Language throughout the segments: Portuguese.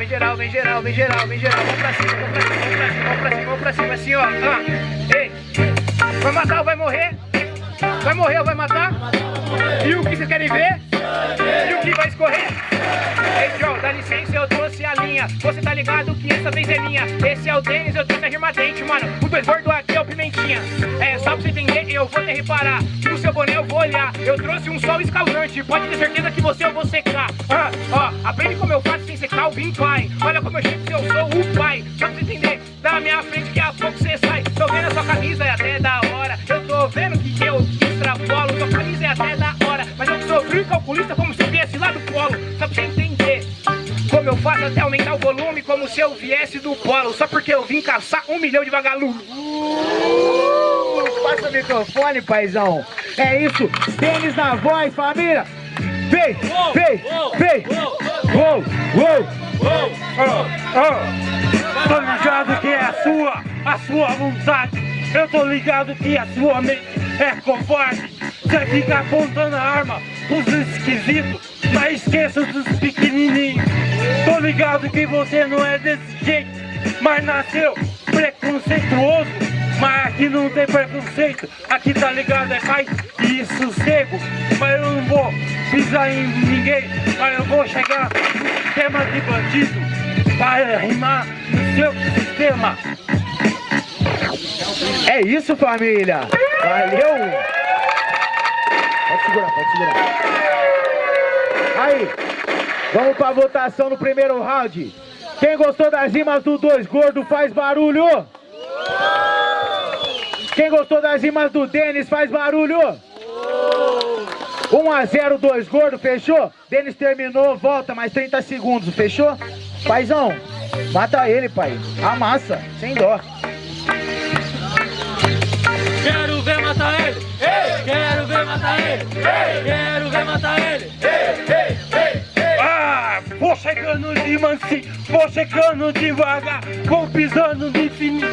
vem geral, vem geral, vem geral, vem geral. Vamos pra cima, vamos pra cima, vamos pra cima, vamos pra cima, vamos pra cima, assim, ó. Ah, ei, vai matar ou vai morrer? Vai morrer ou vai matar? E o que vocês querem ver? E o que vai escorrer? Ei, Joe, dá licença, eu trouxe a linha. Você tá ligado que essa vez é minha. Esse é o Denis, eu trouxe a rima dente, mano. O dois gordo aqui é o Pimentinha. É, só pra você entender, eu vou te reparar. Boné eu vou olhar. Eu trouxe um sol escaldante. Pode ter certeza que você eu vou secar. Ah, ó, aprende como eu faço sem secar o Bim Pai. Olha como eu chego, eu sou o pai. Só pra entender, da minha frente que a pouco você sai. Tô vendo a sua camisa, é até da hora. Eu tô vendo que eu extrapolo. Sua camisa é até da hora. Mas eu sou frio calculista como se viesse lá do polo. Só pra você entender. Como eu faço até aumentar o volume Como se eu viesse do polo Só porque eu vim caçar um milhão de vagalumes passa o microfone, paizão. É isso, tênis na voz, família. Vem, vem, vem. Uou, uou. Tô ligado que é a sua, a sua vontade. Eu tô ligado que a sua mente é covarde. Você fica apontando a arma pros esquisitos, mas esqueça dos pequenininhos. Tô ligado que você não é desse jeito, mas nasceu preconceituoso. Mas aqui não tem preconceito, aqui tá ligado, é paz e sossego. Mas eu não vou pisar em ninguém, mas eu vou chegar no tema de bandido para rimar no seu sistema. É isso, família. Valeu. Pode segurar, pode segurar. Aí, vamos pra votação no primeiro round. Quem gostou das rimas do Dois Gordo faz barulho. Quem gostou das rimas do Denis faz barulho. 1 a 0 Dois Gordo, fechou? Denis terminou, volta mais 30 segundos, fechou? Paizão, mata ele, pai. Amassa, sem dó. Quero ver matar ele! Quero ver matar ele! Quero ver matar ele! Ah, vou chegando de mansinho, vou chegando devagar, vou pisando de fininho,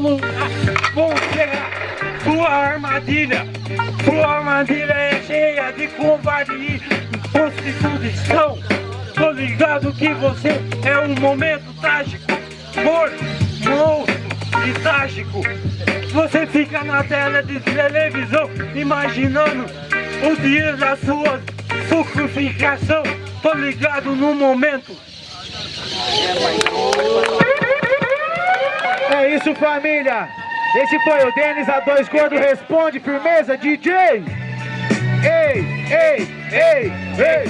lugar, vou chegar. Sua armadilha, sua armadilha é cheia de covarde e prostituição. Tô ligado que você é um momento trágico, morto, monstro e trágico. Você fica na tela de televisão imaginando o dia da sua sucruficação. Tô ligado no momento. É isso, família. Esse foi o Denis a dois gordo responde, firmeza, DJ. Ei, ei, ei, ei.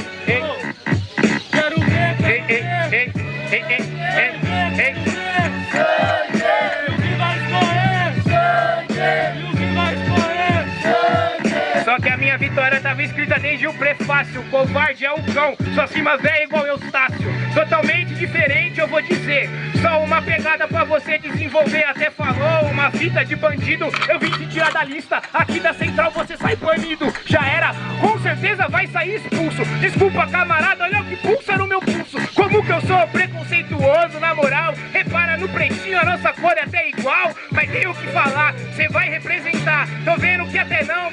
Tava escrita desde o prefácio Covarde é o cão, sua cima velha igual Eustácio. Totalmente diferente eu vou dizer. Só uma pegada pra você desenvolver Até falou uma fita de bandido. Eu vim te tirar da lista Aqui da central você sai banido. Já era, com certeza vai sair expulso. Desculpa camarada, olha o que pulsa no meu pulso. Como que eu sou preconceituoso na moral? Repara no pretinho, a nossa cor é até igual Mas tem o que falar, você vai representar. Tô vendo que até não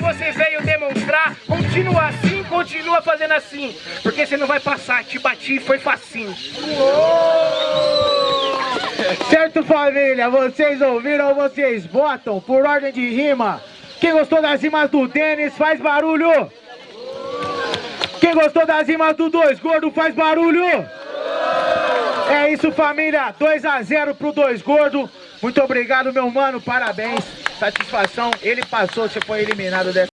Continua assim, continua fazendo assim Porque você não vai passar, te bati e foi facinho Certo, família? Vocês ouviram ou vocês votam por ordem de rima? Quem gostou das rimas do Denis faz barulho. Quem gostou das rimas do Dois Gordo faz barulho. É isso, família. 2 a 0 pro Dois Gordo. Muito obrigado, meu mano. Parabéns. Satisfação. Ele passou, você foi eliminado dessa.